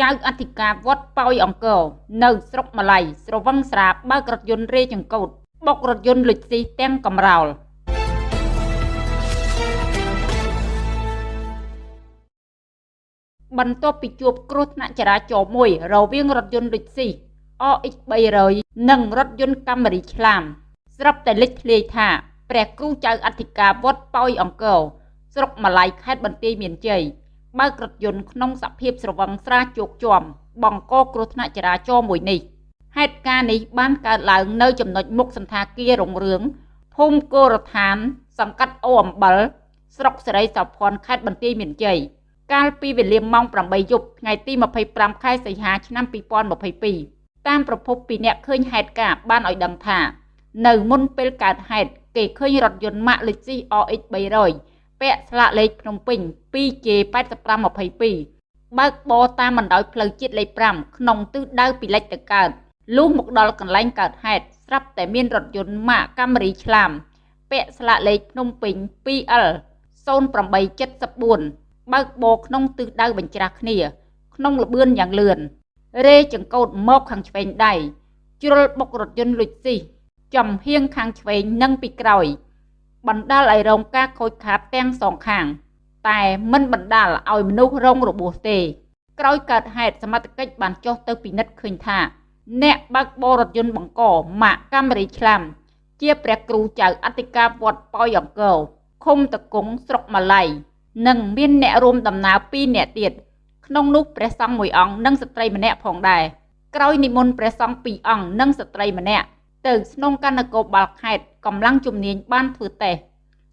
ចៅអធិការវត្តប៉ោយអង្គរនៅស្រុកម្លៃស្រវឹងស្រាបើករថយន្តរេចង្កូតបុករថយន្តលុចស៊ីទាំងកំរោលបន្ទាប់ពីជួបគ្រោះថ្នាក់ចរាចរណ៍មួយរវាងរថយន្តលុចស៊ី OX 300និងរថយន្តកាមេរីឆ្លាមស្រាប់តែលេចធ្លាយថាព្រះគ្រូចៅអធិការវត្តប៉ោយអង្គរស្រុកម្លៃខេត្តបន្ទាយមានជ័យ បើករថយន្តក្នុងសភាពស្រវឹងស្រាជោគជាំបង្កគ្រោះថ្នាក់ចរាចរណ៍មួយនេះហេតុការណ៍នេះបានកើតឡើងនៅចំណុចមុខសន្តាគាររុងរឿងភូមិគោរដ្ឋាន សង្កាត់អូអំបិលស្រុកសេរីសោភ័ណ្ឌខេត្តបន្ទាយមានជ័យកាលពីវេលាម៉ោង8យប់ថ្ងៃទី25ខែសីហាឆ្នាំ2022តាមប្រភពពីអ្នកឃើញហេតុការណ៍បានឲ្យដឹងថា នៅមុនពេលកើតហេតុគេឃើញរថយន្តម៉ាក Lexus RX 300 ពាក់ស្លាកលេខភ្នំពេញ 2J8522 បើកបរតាមបណ្ដោយផ្លូវជាតិលេខ5ក្នុងទិសដៅពីលិចទៅកើតលុះមកដល់កន្លែងកើតហេតុស្រាប់តែមានរថយន្តម៉ាកកាមេរីឆ្លាមពាក់ស្លាកលេខភ្នំពេញ 2L 0874បើកបរក្នុងទិសដៅបញ្ច្រាស់គ្នា ក្នុងលបឿនយ៉ាងលឿនរេចង្កូតមកខាងឆ្វេងដៃជ្រុលបុករថយន្តលុចស៊ីចំហៀងខាងឆ្វេងនិងពីក្រោយ បណ្ដាលឲ្យរងការខូចខាតទាំងសងខាង តែមិនបណ្ដាលឲ្យមនុស្សរងរបួសទេក្រោយកើតហេតុសមត្ថកិច្ចបានចុះទៅពិនិត្យឃើញថា អ្នកបើកបររថយន្តបង្កម៉ាកកាមេរីឆ្លាមជាព្រះគ្រូចៅអធិការវត្តប៉ោយអង្គរឃុំតកុងស្រុកម៉ាឡៃនិងមានអ្នករួមដំណើរ2នាក់ទៀតក្នុងនោះព្រះសង្ឃមួយអង្គនិងស្ត្រីម្នាក់ផងដែរក្រោយនិមន្តព្រះសង្ឃ2អង្គនិងស្ត្រីម្នាក់ ទៅស្នងការនគរបាលខេត្តកម្លាំងជំនាញបានធ្វើតេស្ត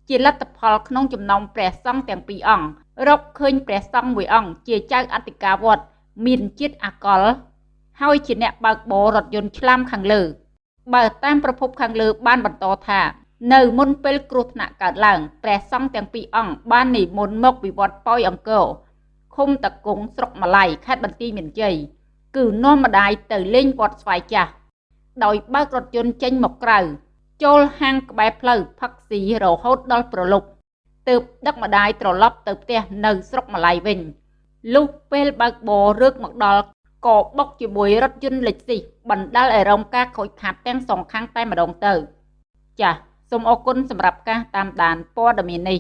ជាលទ្ធផលក្នុងចំណោមព្រះសង្ឃទាំងពីរអង្គរកឃើញព្រះសង្ឃមួយអង្គជាចៅអធិការវត្តមានជាតិអាកុលហើយជាអ្នកបើកបររថយន្តឆ្លាមខាងលើបើតាមប្រភពខាងលើបានបន្តថា នៅមុនពេលគ្រោះថ្នាក់កើតឡើងព្រះសង្ឃទាំងពីរអង្គបាននិមន្តមកវិវត្តប៉ោយអង្គរឃុំតកុងស្រុកម៉ាឡៃខេត្តបន្ទាយមានជ័យគឺនាំម្ដាយទៅលេងវត្តស្វាយចាស់ ដោយបើករថយន្តចេញមកក្រៅចូលហាងក្បែរផ្លូវផឹកស៊ីរហូតដល់ប្រលប់ទើបដឹកម្ដាយត្រឡប់ទៅផ្ទះនៅស្រុកម្លាយវិញលុះពេលបើកបររើកមកដល់ក៏បុកជាមួយរថយន្តលេខស៊ីបណ្ដាលឲ្យរងការខូចខាតទាំងសងខាងតែម្ដងទៅ ចាសសូមអរគុណសម្រាប់ការតាមដានព័ត៌មាននេះ